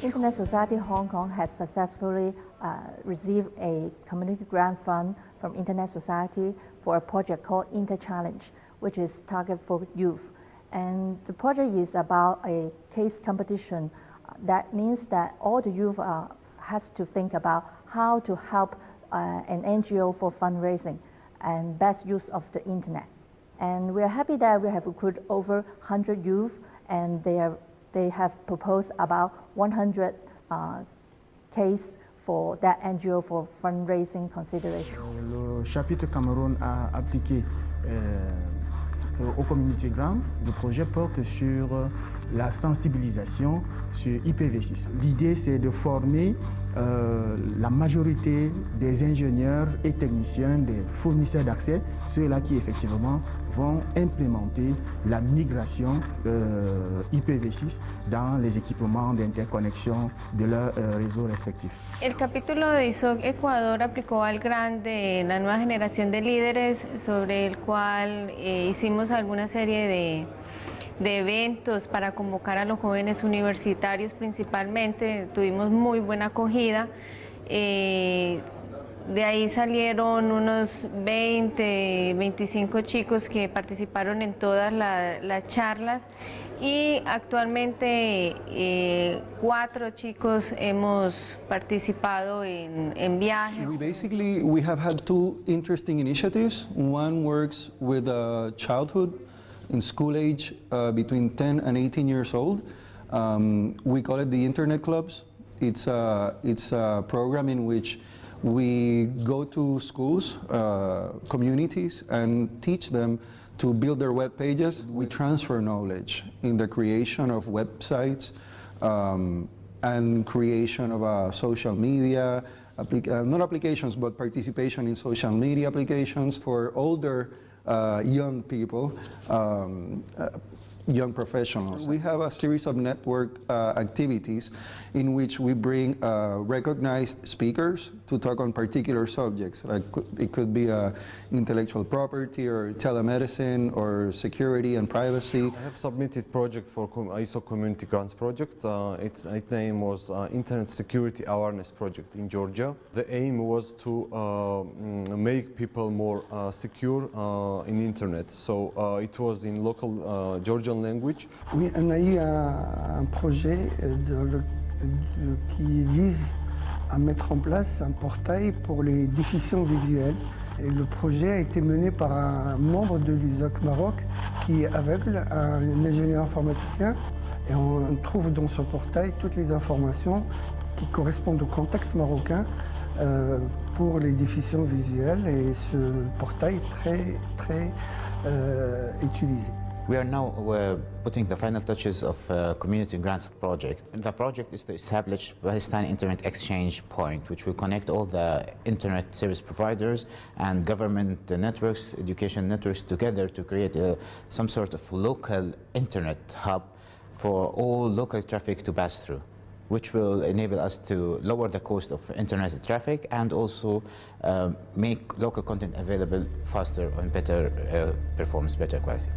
Internet Society Hong Kong has successfully uh, received a community grant fund from Internet Society for a project called Inter Challenge, which is targeted for youth. And the project is about a case competition. That means that all the youth uh, has to think about how to help uh, an NGO for fundraising and best use of the internet. And we are happy that we have recruited over 100 youth and they are they have proposed about 100 uh, case for that NGO for fundraising consideration. Le chapitre Cameroun a appliqué euh, au community grant. Le projet porte sur la sensibilisation sur IPv6. L'idée, c'est de former euh, la majorité des ingénieurs et techniciens, des fournisseurs d'accès, ceux-là qui effectivement vont implémenter la migration euh, IPv6 dans les équipements d'interconnexion de leurs euh, réseaux respectifs. El capítulo de ISOC Ecuador aplicó al GRANT de la nueva generación de líderes sobre el cual eh, hicimos alguna serie de de eventos para convocar a los jóvenes universitarios principalmente, tuvimos muy buena acogida. Eh, de ahí salieron unos 20, 25 chicos que participaron en todas las charlas y actualmente eh, cuatro chicos hemos participado en, en viajes. We basically we have had two interesting initiatives. One works with uh, childhood in school age uh, between 10 and 18 years old. Um, we call it the Internet Clubs. It's a, it's a program in which we go to schools, uh, communities, and teach them to build their web pages. We transfer knowledge in the creation of websites um, and creation of uh, social media, uh, not applications, but participation in social media applications for older uh, young people, um, uh, young professionals. We have a series of network uh, activities in which we bring uh, recognized speakers to talk on particular subjects. Like it could be uh, intellectual property or telemedicine or security and privacy. I have submitted project for ISOC Community Grants Project. Uh, its, its, name was uh, Internet Security Awareness Project in Georgia. The aim was to uh, mm, make people more secure in internet. So it was in local Georgian language. Oui, on a eu un, projet de, qui vise à mettre en place un portail pour les déficients visuels. Et le projet a été mené par un membre de l'USOC Maroc qui est aveugle, un ingénieur informaticien. Et on trouve dans ce portail toutes les informations qui correspondent au contexte marocain euh, pour les déficients visuels. Et ce portail est très, très euh, utilisé. We are now uh, putting the final touches of uh, community grants project. And the project is to establish Pakistan Internet Exchange Point, which will connect all the internet service providers and government networks, education networks together to create a, some sort of local internet hub for all local traffic to pass through which will enable us to lower the cost of internet traffic and also uh, make local content available faster and better uh, performance, better quality.